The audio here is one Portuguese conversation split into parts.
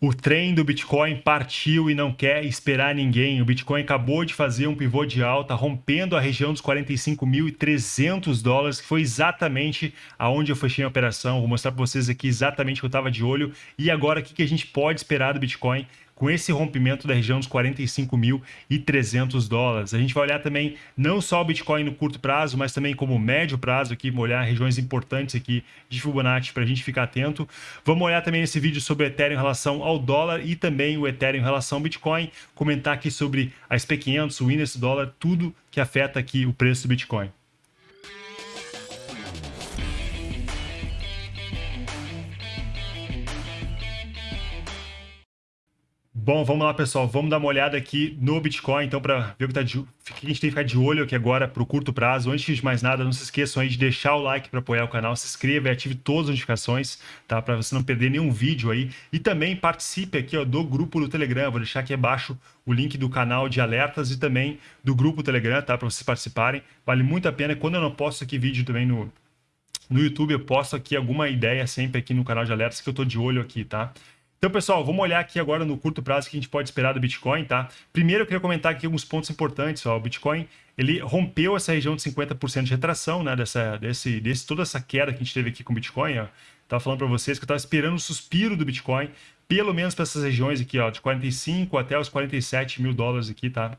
O trem do Bitcoin partiu e não quer esperar ninguém. O Bitcoin acabou de fazer um pivô de alta, rompendo a região dos 45.300 dólares, que foi exatamente aonde eu fechei a operação. Vou mostrar para vocês aqui exatamente o que eu estava de olho. E agora, o que a gente pode esperar do Bitcoin com esse rompimento da região dos 45.300 dólares. A gente vai olhar também não só o Bitcoin no curto prazo, mas também como médio prazo aqui, olhar regiões importantes aqui de Fibonacci para a gente ficar atento. Vamos olhar também nesse vídeo sobre o Ethereum em relação ao dólar e também o Ethereum em relação ao Bitcoin, comentar aqui sobre a SP500, o índice dólar, tudo que afeta aqui o preço do Bitcoin. Bom, vamos lá, pessoal. Vamos dar uma olhada aqui no Bitcoin, então, para ver o que, tá de... que a gente tem que ficar de olho aqui agora para o curto prazo. Antes de mais nada, não se esqueçam aí de deixar o like para apoiar o canal, se inscreva e ative todas as notificações, tá? Para você não perder nenhum vídeo aí. E também participe aqui ó, do grupo do Telegram. Vou deixar aqui abaixo o link do canal de alertas e também do grupo Telegram, tá? Para vocês participarem. Vale muito a pena. Quando eu não posto aqui vídeo também no, no YouTube, eu posto aqui alguma ideia sempre aqui no canal de alertas que eu tô de olho aqui, tá? Então, pessoal, vamos olhar aqui agora no curto prazo que a gente pode esperar do Bitcoin, tá? Primeiro, eu queria comentar aqui alguns pontos importantes. Ó. O Bitcoin, ele rompeu essa região de 50% de retração, né? Dessa, desse, desse, toda essa queda que a gente teve aqui com o Bitcoin, ó. Tava falando para vocês que eu estava esperando o suspiro do Bitcoin, pelo menos para essas regiões aqui, ó, de 45 até os 47 mil dólares aqui, tá?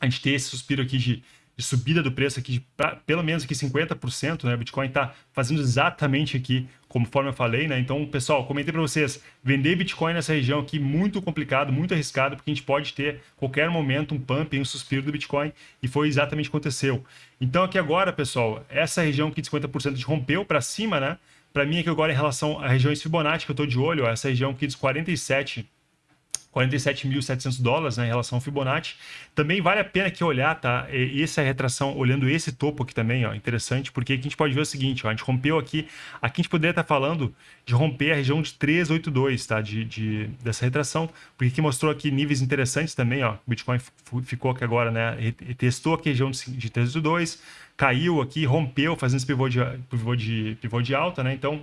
A gente ter esse suspiro aqui de de subida do preço aqui pra, pelo menos aqui 50%, né? O Bitcoin está fazendo exatamente aqui conforme eu falei, né? Então, pessoal, comentei para vocês, vender Bitcoin nessa região aqui muito complicado, muito arriscado, porque a gente pode ter qualquer momento um pump, um suspiro do Bitcoin, e foi exatamente o que aconteceu. Então, aqui agora, pessoal, essa região aqui de 50% de rompeu para cima, né? Para mim aqui agora em relação à região Fibonacci que eu estou de olho, ó, essa região aqui dos 47 47.700 dólares né, em relação ao Fibonacci. Também vale a pena que olhar, tá? Essa retração, olhando esse topo aqui também, ó, interessante, porque aqui a gente pode ver o seguinte, ó, a gente rompeu aqui, aqui a gente poderia estar falando de romper a região de 382, tá? De, de, dessa retração, porque aqui mostrou aqui níveis interessantes também, ó. O Bitcoin ficou aqui agora, né? Testou aqui a região de, de 382, caiu aqui, rompeu, fazendo esse pivô de, pivô de, pivô de alta, né? Então,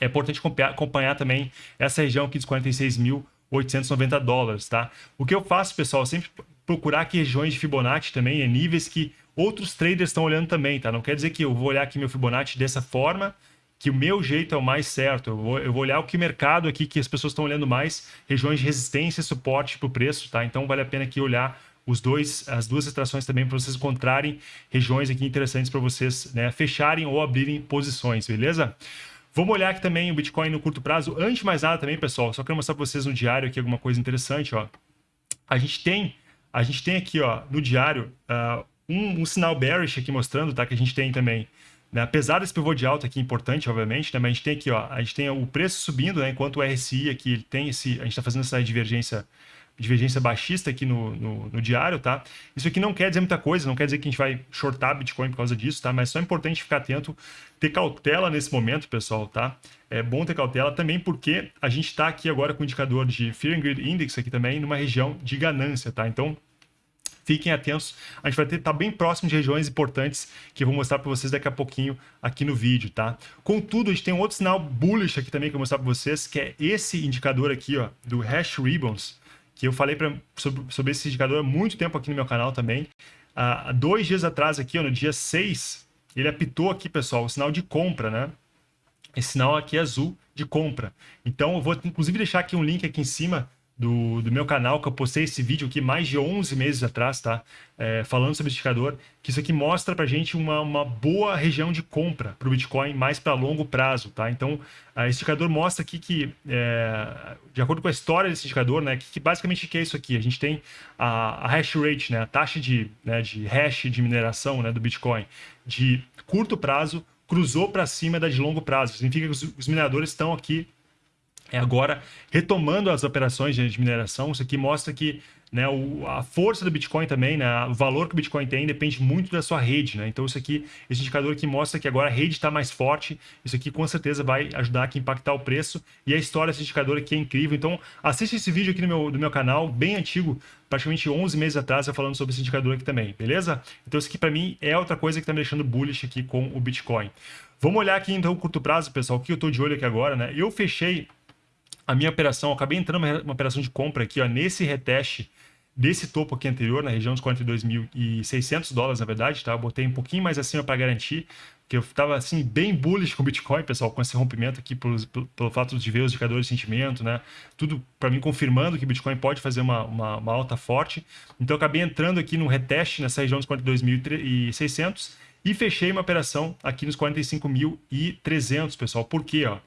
é importante acompanhar também essa região aqui dos 46 mil 890 dólares, tá? O que eu faço, pessoal, sempre procurar aqui regiões de Fibonacci também, é níveis que outros traders estão olhando também, tá? Não quer dizer que eu vou olhar aqui meu Fibonacci dessa forma, que o meu jeito é o mais certo. Eu vou, eu vou olhar o que mercado aqui, que as pessoas estão olhando mais, regiões de resistência e suporte para o preço, tá? Então vale a pena aqui olhar os dois, as duas extrações também para vocês encontrarem regiões aqui interessantes para vocês né, fecharem ou abrirem posições, beleza? Vamos olhar aqui também o Bitcoin no curto prazo. Antes de mais nada também, pessoal, só quero mostrar para vocês no diário aqui alguma coisa interessante, ó. A gente tem, a gente tem aqui, ó, no diário, uh, um, um, sinal bearish aqui mostrando, tá? Que a gente tem também, né? apesar desse pivô de alta aqui importante, obviamente, né? Mas a gente tem aqui, ó, a gente tem o preço subindo, né? Enquanto o RSI aqui tem esse, a gente está fazendo essa divergência divergência baixista aqui no, no, no, diário, tá? Isso aqui não quer dizer muita coisa, não quer dizer que a gente vai shortar Bitcoin por causa disso, tá? Mas só é importante ficar atento, ter cautela nesse momento, pessoal, tá? É bom ter cautela também porque a gente está aqui agora com o indicador de Fear and Greed Index aqui também numa região de ganância, tá? Então, fiquem atentos. A gente vai estar tá bem próximo de regiões importantes que eu vou mostrar para vocês daqui a pouquinho aqui no vídeo, tá? Contudo, a gente tem um outro sinal bullish aqui também que eu vou mostrar para vocês, que é esse indicador aqui, ó, do Hash Ribbons, que eu falei pra, sobre, sobre esse indicador há muito tempo aqui no meu canal também. Há dois dias atrás aqui, ó, no dia 6, ele apitou aqui, pessoal, o sinal de compra, né? Esse sinal aqui é azul de compra. Então, eu vou inclusive deixar aqui um link aqui em cima do, do meu canal, que eu postei esse vídeo aqui mais de 11 meses atrás, tá? É, falando sobre indicador, que isso aqui mostra pra gente uma, uma boa região de compra para o Bitcoin mais para longo prazo, tá? Então, esse indicador mostra aqui que, é, de acordo com a história desse indicador, né, que, que basicamente que é isso aqui? A gente tem a, a hash rate, né, a taxa de, né, de hash de mineração né, do Bitcoin de curto prazo cruzou para cima da de longo prazo. Significa que os, os mineradores estão aqui é agora retomando as operações de mineração. Isso aqui mostra que né, o, a força do Bitcoin também, né, o valor que o Bitcoin tem depende muito da sua rede. Né? Então, isso aqui, esse indicador aqui mostra que agora a rede está mais forte. Isso aqui com certeza vai ajudar a impactar o preço. E a história desse indicador aqui é incrível. Então, assiste esse vídeo aqui no meu, do meu canal, bem antigo, praticamente 11 meses atrás, eu falando sobre esse indicador aqui também, beleza? Então, isso aqui para mim é outra coisa que está me deixando bullish aqui com o Bitcoin. Vamos olhar aqui então o curto prazo, pessoal, o que eu estou de olho aqui agora. né? Eu fechei a minha operação, acabei entrando uma operação de compra aqui, ó, nesse reteste desse topo aqui anterior, na região dos 42.600 dólares, na verdade, tá? Eu botei um pouquinho mais acima para garantir, que eu estava assim bem bullish com o Bitcoin, pessoal, com esse rompimento aqui pelo, pelo, fato de ver os indicadores de sentimento, né? Tudo para mim confirmando que o Bitcoin pode fazer uma, uma, uma, alta forte. Então acabei entrando aqui no reteste nessa região dos 42.600 e fechei uma operação aqui nos 45.300, pessoal. Por quê, ó?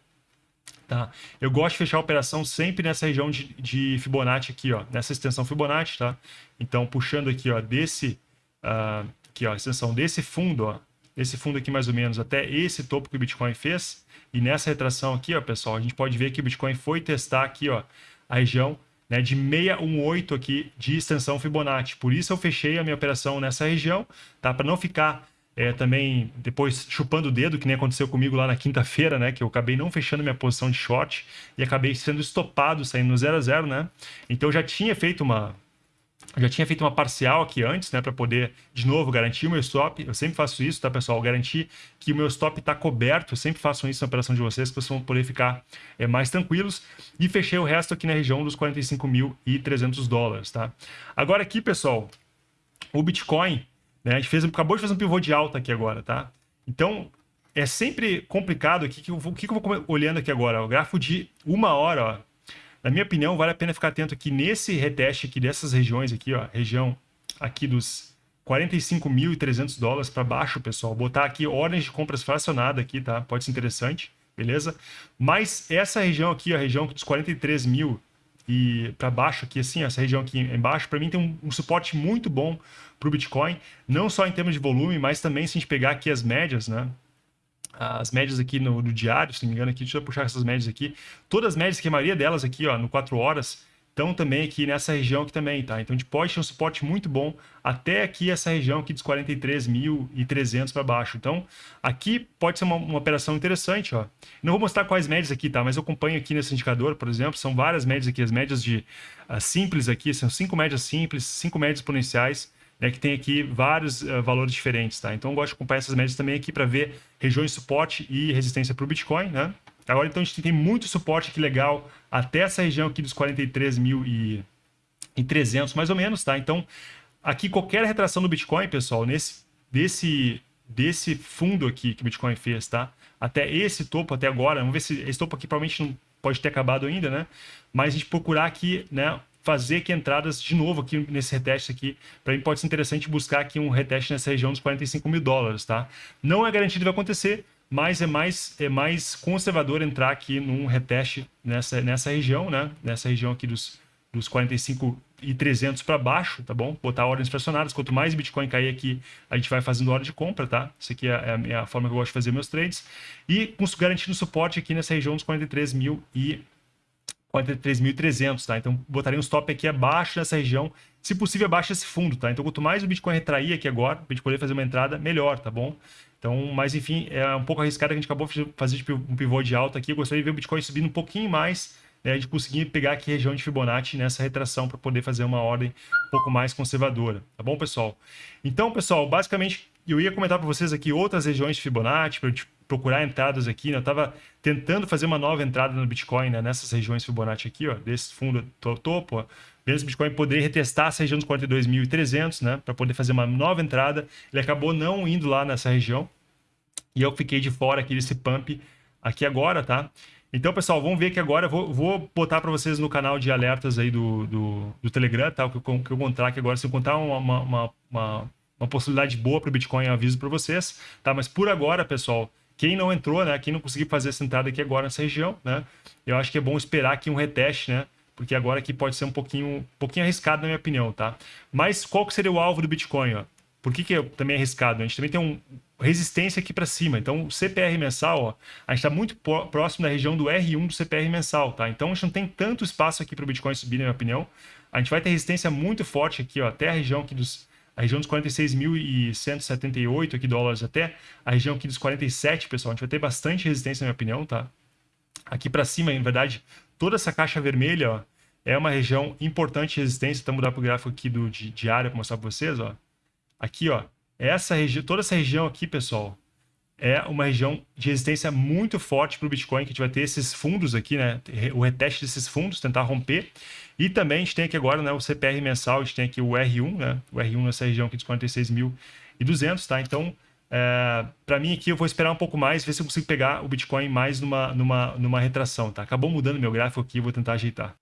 Tá? Eu gosto de fechar a operação sempre nessa região de, de Fibonacci aqui, ó, nessa extensão Fibonacci, tá? Então, puxando aqui, ó, desse, uh, aqui, ó, extensão desse fundo, ó, esse fundo aqui mais ou menos até esse topo que o Bitcoin fez. E nessa retração aqui, ó, pessoal, a gente pode ver que o Bitcoin foi testar aqui, ó, a região né, de 618 aqui de extensão Fibonacci. Por isso eu fechei a minha operação nessa região, tá? Para não ficar é, também depois chupando o dedo, que nem aconteceu comigo lá na quinta-feira, né? Que eu acabei não fechando minha posição de short e acabei sendo estopado, saindo no 0 a 0 né? Então eu já tinha feito uma. Já tinha feito uma parcial aqui antes, né? Para poder, de novo, garantir o meu stop. Eu sempre faço isso, tá, pessoal? Garantir que o meu stop está coberto. Eu sempre faço isso na operação de vocês, que vocês vão poder ficar é, mais tranquilos. E fechei o resto aqui na região dos 45.300 dólares, tá? Agora aqui, pessoal, o Bitcoin né? A gente fez, acabou de fazer um pivô de alta aqui agora, tá? Então, é sempre complicado aqui. O que, que, eu vou olhando aqui agora? O gráfico de uma hora, ó. Na minha opinião, vale a pena ficar atento aqui nesse reteste aqui dessas regiões aqui, ó. Região aqui dos 45.300 dólares para baixo, pessoal. Botar aqui ordens de compras fracionada aqui, tá? Pode ser interessante, beleza? Mas essa região aqui, a região dos 43 mil e para baixo aqui, assim, essa região aqui embaixo, para mim tem um, um, suporte muito bom para o Bitcoin, não só em termos de volume, mas também se a gente pegar aqui as médias, né? As médias aqui no, no diário, se não me engano, aqui, deixa eu puxar essas médias aqui. Todas as médias, que a maioria delas aqui, ó, no 4 horas, estão também aqui nessa região aqui também, tá? Então a gente pode ter um suporte muito bom até aqui essa região aqui dos 43.300 para baixo. Então aqui pode ser uma, uma, operação interessante, ó. Não vou mostrar quais médias aqui, tá? Mas eu acompanho aqui nesse indicador, por exemplo, são várias médias aqui, as médias de uh, simples aqui, são cinco médias simples, cinco médias exponenciais, né, que tem aqui vários uh, valores diferentes, tá? Então eu gosto de acompanhar essas médias também aqui para ver regiões de suporte e resistência para o Bitcoin, né? Agora, então, a gente tem muito suporte aqui legal até essa região aqui dos 43.300, mais ou menos, tá? Então, aqui qualquer retração do Bitcoin, pessoal, nesse, desse, desse fundo aqui que o Bitcoin fez, tá? Até esse topo, até agora, vamos ver se esse topo aqui provavelmente não pode ter acabado ainda, né? Mas a gente procurar aqui, né? Fazer aqui entradas de novo aqui nesse reteste aqui. Para mim pode ser interessante buscar aqui um reteste nessa região dos 45 mil dólares, tá? Não é garantido que vai acontecer, mas é mais, é mais conservador entrar aqui num reteste nessa, nessa região, né? Nessa região aqui dos, dos 45 e 300 para baixo, tá bom? Botar ordens fracionadas. Quanto mais Bitcoin cair aqui, a gente vai fazendo hora de compra, tá? Isso aqui é a, é a forma que eu gosto de fazer meus trades. E garantindo suporte aqui nessa região dos 43 mil e 43.300, tá? Então, botaria um stop aqui abaixo dessa região, se possível abaixo desse fundo, tá? Então, quanto mais o Bitcoin retrair aqui agora, para a gente poder fazer uma entrada, melhor, tá bom? Então, mas enfim, é um pouco arriscado que a gente acabou de fazer um pivô de alta aqui. Eu gostaria de ver o Bitcoin subindo um pouquinho mais, né, de conseguir pegar aqui a região de Fibonacci nessa retração para poder fazer uma ordem um pouco mais conservadora. Tá bom, pessoal? Então, pessoal, basicamente, eu ia comentar para vocês aqui outras regiões de Fibonacci, para procurar entradas aqui. Né? Eu estava tentando fazer uma nova entrada no Bitcoin né? nessas regiões Fibonacci aqui, ó, desse fundo topo, ó. Mesmo Bitcoin poderia retestar essa região dos 42.300, né, para poder fazer uma nova entrada. Ele acabou não indo lá nessa região, e eu fiquei de fora aqui desse pump aqui agora, tá? Então, pessoal, vamos ver que agora eu vou, vou botar para vocês no canal de alertas aí do, do, do Telegram, tá? O que eu, que eu encontrar aqui agora, se eu encontrar uma, uma, uma, uma possibilidade boa para o Bitcoin, eu aviso para vocês, tá? Mas por agora, pessoal, quem não entrou, né? Quem não conseguiu fazer essa entrada aqui agora nessa região, né? Eu acho que é bom esperar aqui um reteste, né? Porque agora aqui pode ser um pouquinho, um pouquinho arriscado, na minha opinião, tá? Mas qual que seria o alvo do Bitcoin, ó? Por que, que é também arriscado? A gente também tem um, resistência aqui para cima. Então, o CPR mensal, ó, a gente está muito próximo da região do R1 do CPR mensal, tá? Então, a gente não tem tanto espaço aqui para o Bitcoin subir, na minha opinião. A gente vai ter resistência muito forte aqui, ó, até a região aqui dos a região dos 46.178 aqui dólares até a região aqui dos 47, pessoal. A gente vai ter bastante resistência, na minha opinião, tá? Aqui para cima, na verdade, toda essa caixa vermelha, ó, é uma região importante de resistência. Então, mudar para o gráfico aqui do diário para mostrar para vocês, ó. Aqui, ó, essa região, toda essa região aqui, pessoal, é uma região de resistência muito forte para o Bitcoin, que a gente vai ter esses fundos aqui, né? O reteste desses fundos, tentar romper. E também a gente tem aqui agora né, o CPR mensal, a gente tem aqui o R1, né? O R1 nessa região aqui dos 46.200, tá? Então, é, para mim aqui eu vou esperar um pouco mais, ver se eu consigo pegar o Bitcoin mais numa, numa, numa retração, tá? Acabou mudando meu gráfico aqui, vou tentar ajeitar.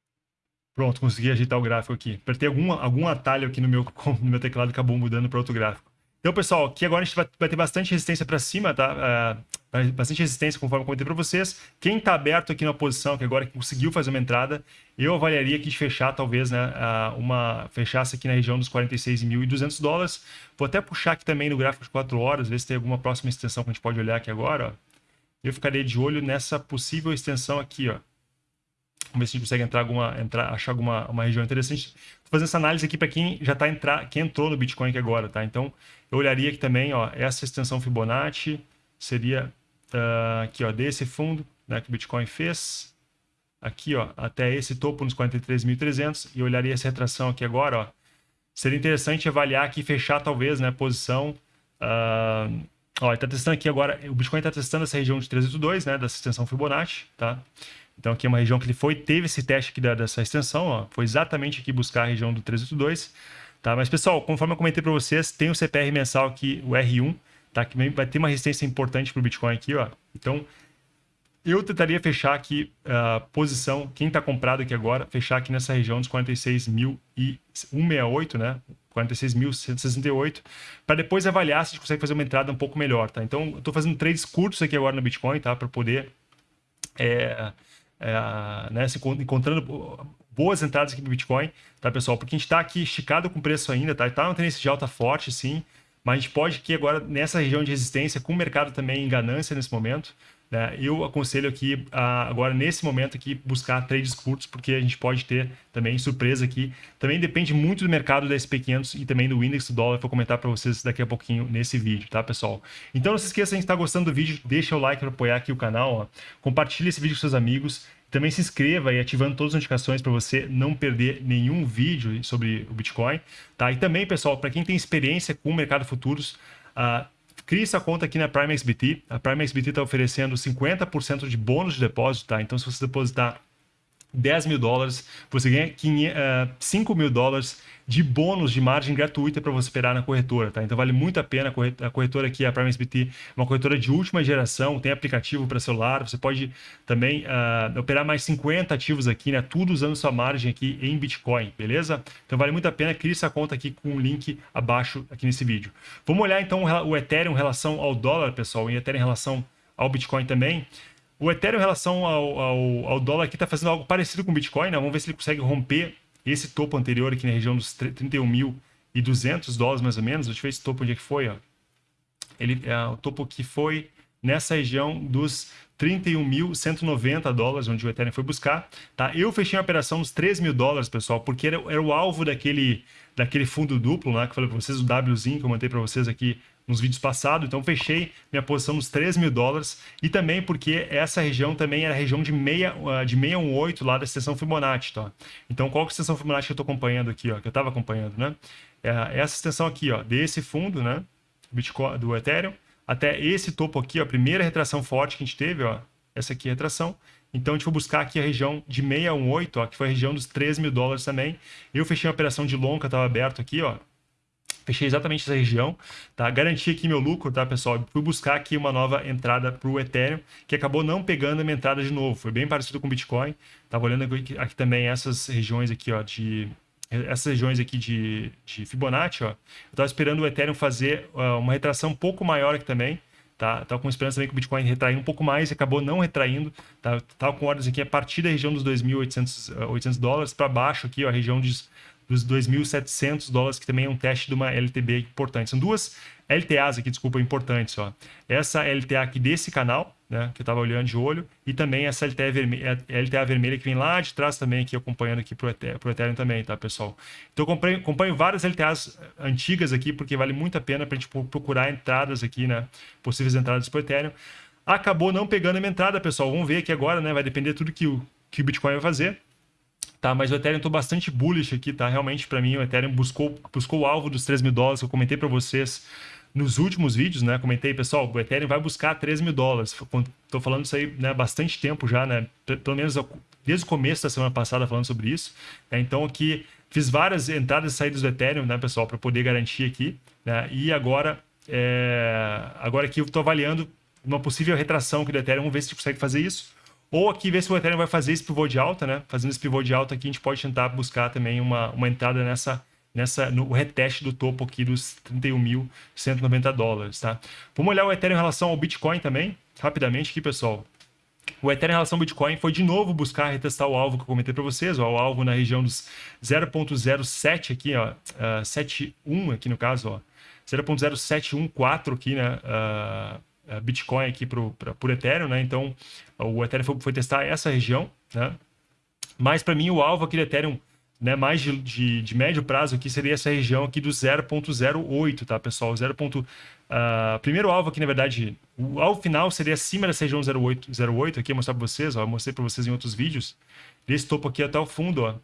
Pronto, consegui ajeitar o gráfico aqui. Apertei algum, algum atalho aqui no meu, no meu teclado, acabou mudando para outro gráfico. Então, pessoal, aqui agora a gente vai, ter bastante resistência para cima, tá? Uh, bastante resistência, conforme eu comentei para vocês. Quem está aberto aqui na posição, que agora conseguiu fazer uma entrada, eu avaliaria aqui de fechar, talvez, né? Uh, uma fechasse aqui na região dos 46.200 dólares. Vou até puxar aqui também no gráfico de 4 horas, ver se tem alguma próxima extensão que a gente pode olhar aqui agora, ó. Eu ficaria de olho nessa possível extensão aqui, ó. Vamos ver se a gente consegue entrar alguma, entrar, achar alguma uma região interessante. Estou fazendo essa análise aqui para quem já está entrar, quem entrou no Bitcoin aqui agora, tá? Então, eu olharia aqui também, ó, essa extensão Fibonacci seria uh, aqui, ó, desse fundo, né, que o Bitcoin fez, aqui, ó, até esse topo nos 43.300 e olharia essa retração aqui agora, ó. Seria interessante avaliar aqui, fechar talvez, né, posição. Uh, ó, está testando aqui agora, o Bitcoin está testando essa região de 382, né, dessa extensão Fibonacci, tá? Então aqui é uma região que ele foi, teve esse teste aqui da, dessa extensão, ó, foi exatamente aqui buscar a região do 382, tá? Mas pessoal, conforme eu comentei para vocês, tem o CPR mensal aqui, o R1, tá? Que vai ter uma resistência importante para o Bitcoin aqui, ó. Então eu tentaria fechar aqui a uh, posição, quem está comprado aqui agora, fechar aqui nessa região dos 46.168, né? 46.168, para depois avaliar se a gente consegue fazer uma entrada um pouco melhor, tá? Então, eu estou fazendo trades curtos aqui agora no Bitcoin, tá? Para poder é, é, né, se encontrando boas entradas aqui no Bitcoin, tá, pessoal? Porque a gente está aqui esticado com preço ainda, tá? Está uma tendência de alta forte, sim, mas a gente pode aqui agora, nessa região de resistência, com o mercado também em ganância nesse momento, né? Eu aconselho aqui, agora nesse momento aqui, buscar trades curtos, porque a gente pode ter também surpresa aqui. Também depende muito do mercado da SP500 e também do índice do dólar, vou comentar para vocês daqui a pouquinho nesse vídeo, tá, pessoal? Então não se esqueça, se está gostando do vídeo, deixa o like para apoiar aqui o canal, ó. compartilhe esse vídeo com seus amigos, também se inscreva e ativando todas as notificações para você não perder nenhum vídeo sobre o Bitcoin, tá? E também, pessoal, para quem tem experiência com o mercado futuros, uh, Crie essa conta aqui na Prime XBT. A Prime XBT está oferecendo 50% de bônus de depósito, tá? Então, se você depositar 10 mil dólares, você ganha 5 mil dólares de bônus de margem gratuita para você operar na corretora, tá? Então vale muito a pena. A corretora aqui, a Prime SBT, uma corretora de última geração, tem aplicativo para celular, você pode também uh, operar mais 50 ativos aqui, né? Tudo usando sua margem aqui em Bitcoin, beleza? Então vale muito a pena, crie essa conta aqui com o link abaixo aqui nesse vídeo. Vamos olhar então o Ethereum em relação ao dólar, pessoal, e Ethereum em relação ao Bitcoin também. O Ethereum em relação ao, ao, ao dólar aqui está fazendo algo parecido com o Bitcoin, né? Vamos ver se ele consegue romper esse topo anterior aqui na região dos 31.200 dólares mais ou menos. Deixa eu ver esse topo onde é que foi, ó. Ele, é, o topo que foi nessa região dos 31.190 dólares, onde o Ethereum foi buscar. Tá? Eu fechei a operação nos 3 mil dólares, pessoal, porque era, era o alvo daquele, daquele fundo duplo, né, que eu falei para vocês, o Wzinho, que eu mandei para vocês aqui nos vídeos passados, então fechei minha posição nos 3 mil dólares e também porque essa região também era a região de, meia, ah, de 618 lá da extensão Fibonacci, tá? Então qual que é a extensão Fibonacci que eu estou acompanhando aqui, ó, que eu estava acompanhando, né? É essa extensão aqui, ó, desse fundo, né, Bitcoin, do Ethereum, até esse topo aqui, ó, a primeira retração forte que a gente teve, ó, essa aqui é a retração, então, a gente vai buscar aqui a região de 618, ó, que foi a região dos 3 mil dólares também. Eu fechei uma operação de longa, estava aberto aqui, ó, Fechei exatamente essa região, tá? Garanti aqui meu lucro, tá, pessoal? Fui buscar aqui uma nova entrada para o Ethereum, que acabou não pegando a minha entrada de novo. Foi bem parecido com o Bitcoin. Tava olhando aqui, aqui também essas regiões aqui, ó, de essas regiões aqui de, de Fibonacci, ó. Eu estava esperando o Ethereum fazer uma retração um pouco maior aqui também, tá? Tava com esperança também que o Bitcoin retrair um pouco mais e acabou não retraindo, tá? Tava com ordens aqui a partir da região dos 2.800 uh, dólares para baixo aqui, ó, a região de dos 2.700 dólares, que também é um teste de uma LTB importante. São duas LTAs aqui, desculpa, importantes. Ó. Essa LTA aqui desse canal, né, que eu estava olhando de olho, e também essa LTA vermelha, LTA vermelha que vem lá de trás também, aqui acompanhando aqui para o Ethereum, também, tá, pessoal? Então, eu acompanho, acompanho várias LTAs antigas aqui, porque vale muito a pena para a gente procurar entradas aqui, né, possíveis entradas para o Ethereum. Acabou não pegando a minha entrada, pessoal. Vamos ver aqui agora, né, vai depender tudo que o, que o Bitcoin vai fazer tá? Mas o Ethereum tô bastante bullish aqui, tá? Realmente, para mim, o Ethereum buscou, buscou o alvo dos 3 mil dólares, que eu comentei para vocês nos últimos vídeos, né? Comentei, pessoal, o Ethereum vai buscar 13 mil dólares. Estou falando isso aí né, bastante tempo já, né? Pelo menos desde o começo da semana passada falando sobre isso. Né? Então aqui fiz várias entradas e saídas do Ethereum, né, pessoal, para poder garantir aqui. Né? E agora, é... agora aqui eu estou avaliando uma possível retração aqui do Ethereum. Vamos ver se consegue fazer isso. Ou aqui ver se o Ethereum vai fazer esse pivô de alta, né? Fazendo esse pivô de alta aqui, a gente pode tentar buscar também uma, uma entrada nessa, nessa, no reteste do topo aqui dos 31.190 dólares, tá? Vamos olhar o Ethereum em relação ao Bitcoin também, rapidamente aqui, pessoal. O Ethereum em relação ao Bitcoin foi de novo buscar retestar o alvo que eu comentei para vocês, ó, o alvo na região dos 0.07 aqui, ó, uh, 71 aqui no caso, ó, 0.0714 aqui, né, uh, Bitcoin aqui por Ethereum, né? Então, o Ethereum foi, foi testar essa região, né? Mas para mim o alvo aqui do Ethereum, né, mais de, de, de, médio prazo aqui seria essa região aqui do 0.08, tá, pessoal? 0. Uh, primeiro alvo aqui, na verdade, o alvo final seria acima dessa região 08, 08 aqui, eu mostrar para vocês, ó, eu mostrei para vocês em outros vídeos. Desse topo aqui até o fundo, ó.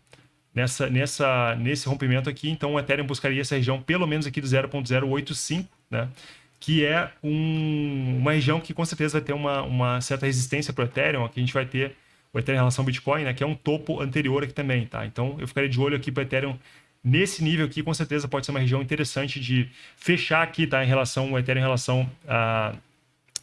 Nessa, nessa, nesse rompimento aqui, então o Ethereum buscaria essa região pelo menos aqui do 0.085, né? Que é um, uma região que com certeza vai ter uma, uma certa resistência para o Ethereum, aqui a gente vai ter o Ethereum em relação ao Bitcoin, né, que é um topo anterior aqui também, tá? Então eu ficaria de olho aqui para o Ethereum nesse nível aqui, com certeza pode ser uma região interessante de fechar aqui, tá? Em relação ao Ethereum, em relação a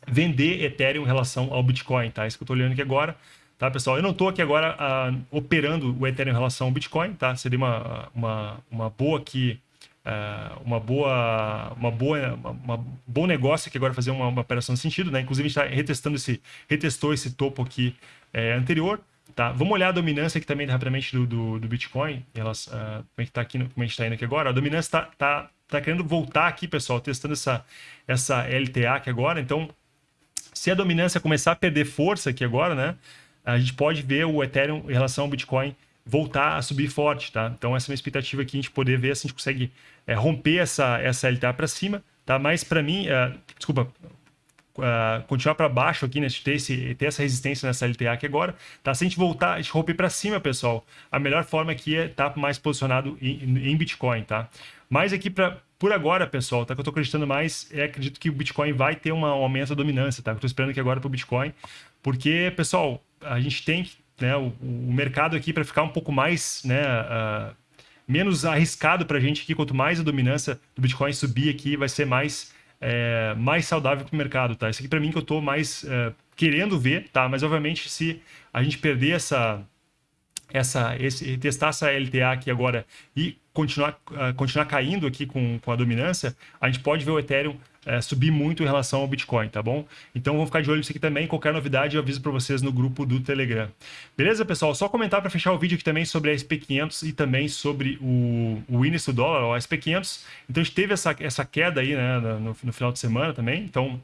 vender Ethereum em relação ao Bitcoin, tá? Isso que eu estou olhando aqui agora, tá, pessoal? Eu não estou aqui agora uh, operando o Ethereum em relação ao Bitcoin, tá? Seria uma, uma, uma boa aqui uh, uma boa, uma boa, uma, uma bom negócio que agora fazer uma, uma operação de sentido, né? Inclusive está retestando esse, retestou esse topo aqui é, anterior, tá? Vamos olhar a dominância aqui também rapidamente do, do, do Bitcoin, elas, uh, como é que está aqui, como a gente está indo aqui agora. A dominância está tá, tá querendo voltar aqui, pessoal, testando essa, essa LTA aqui agora. Então, se a dominância começar a perder força aqui agora, né? A gente pode ver o Ethereum em relação ao Bitcoin voltar a subir forte, tá? Então essa é uma expectativa aqui, a gente poder ver se a gente consegue é, romper essa, essa LTA para cima, tá? Mas para mim, uh, desculpa, uh, continuar para baixo aqui, né? Ter, esse, ter essa resistência nessa LTA aqui agora, tá? Se a gente voltar, a gente romper para cima, pessoal, a melhor forma aqui é estar tá mais posicionado em, em Bitcoin, tá? Mas aqui para por agora, pessoal, tá? Que eu tô acreditando mais, é acredito que o Bitcoin vai ter um aumento da dominância, tá? Eu tô esperando aqui agora pro Bitcoin, porque, pessoal, a gente tem que né, o, o mercado aqui para ficar um pouco mais, né, uh, menos arriscado para a gente aqui. Quanto mais a dominância do Bitcoin subir aqui, vai ser mais, é, mais saudável para o mercado, tá? Isso aqui para mim que eu estou mais uh, querendo ver, tá? Mas obviamente se a gente perder essa essa esse, testar essa LTA aqui agora e continuar uh, continuar caindo aqui com, com a dominância, a gente pode ver o Ethereum é, subir muito em relação ao Bitcoin, tá bom? Então vamos ficar de olho nisso aqui também. Qualquer novidade eu aviso para vocês no grupo do Telegram. Beleza, pessoal? Só comentar para fechar o vídeo aqui também sobre a SP500 e também sobre o, o índice do dólar, o SP500. Então a gente teve essa, essa queda aí né, no, no final de semana também. Então,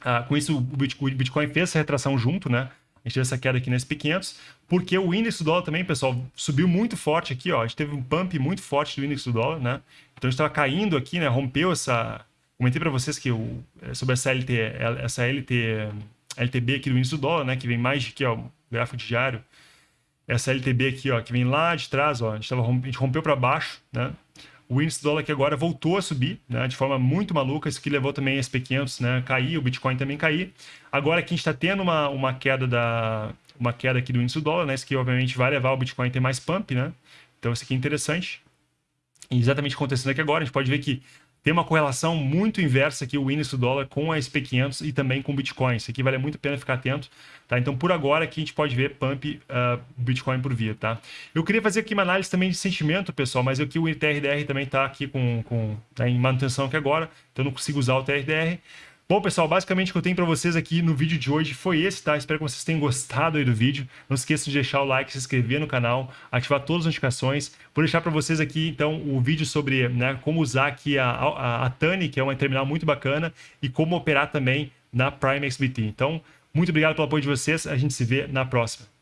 ah, com isso o Bitcoin fez essa retração junto, né? A gente teve essa queda aqui no SP500, porque o índice do dólar também, pessoal, subiu muito forte aqui, ó. A gente teve um pump muito forte do índice do dólar, né? Então a gente estava caindo aqui, né? Rompeu essa, comentei para vocês que eu, é, sobre essa LT, essa LT, LTB aqui do índice do dólar, né, que vem mais aqui, ó, gráfico diário. Essa LTB aqui, ó, que vem lá de trás, ó, a gente, tava, a gente rompeu para baixo, né? O índice do dólar aqui agora voltou a subir, né, de forma muito maluca, isso que levou também SP500, né, cair, o Bitcoin também cair. Agora aqui a gente está tendo uma, uma queda da uma queda aqui do índice do dólar, né, isso que obviamente vai levar o Bitcoin a ter mais pump, né? Então isso aqui é interessante. Exatamente acontecendo aqui agora, a gente pode ver que tem uma correlação muito inversa aqui, o índice do dólar com a SP500 e também com o Bitcoin. Isso aqui vale muito a pena ficar atento. Tá? Então, por agora, aqui a gente pode ver pump uh, Bitcoin por via. Tá? Eu queria fazer aqui uma análise também de sentimento, pessoal, mas aqui o TRDR também está aqui com, com, tá em manutenção aqui agora, então eu não consigo usar o TRDR. Bom, pessoal, basicamente o que eu tenho para vocês aqui no vídeo de hoje foi esse, tá? Espero que vocês tenham gostado aí do vídeo. Não esqueçam de deixar o like, se inscrever no canal, ativar todas as notificações. Vou deixar para vocês aqui, então, o vídeo sobre né, como usar aqui a, a, a Tani, que é uma terminal muito bacana, e como operar também na Prime XBT. Então, muito obrigado pelo apoio de vocês. A gente se vê na próxima.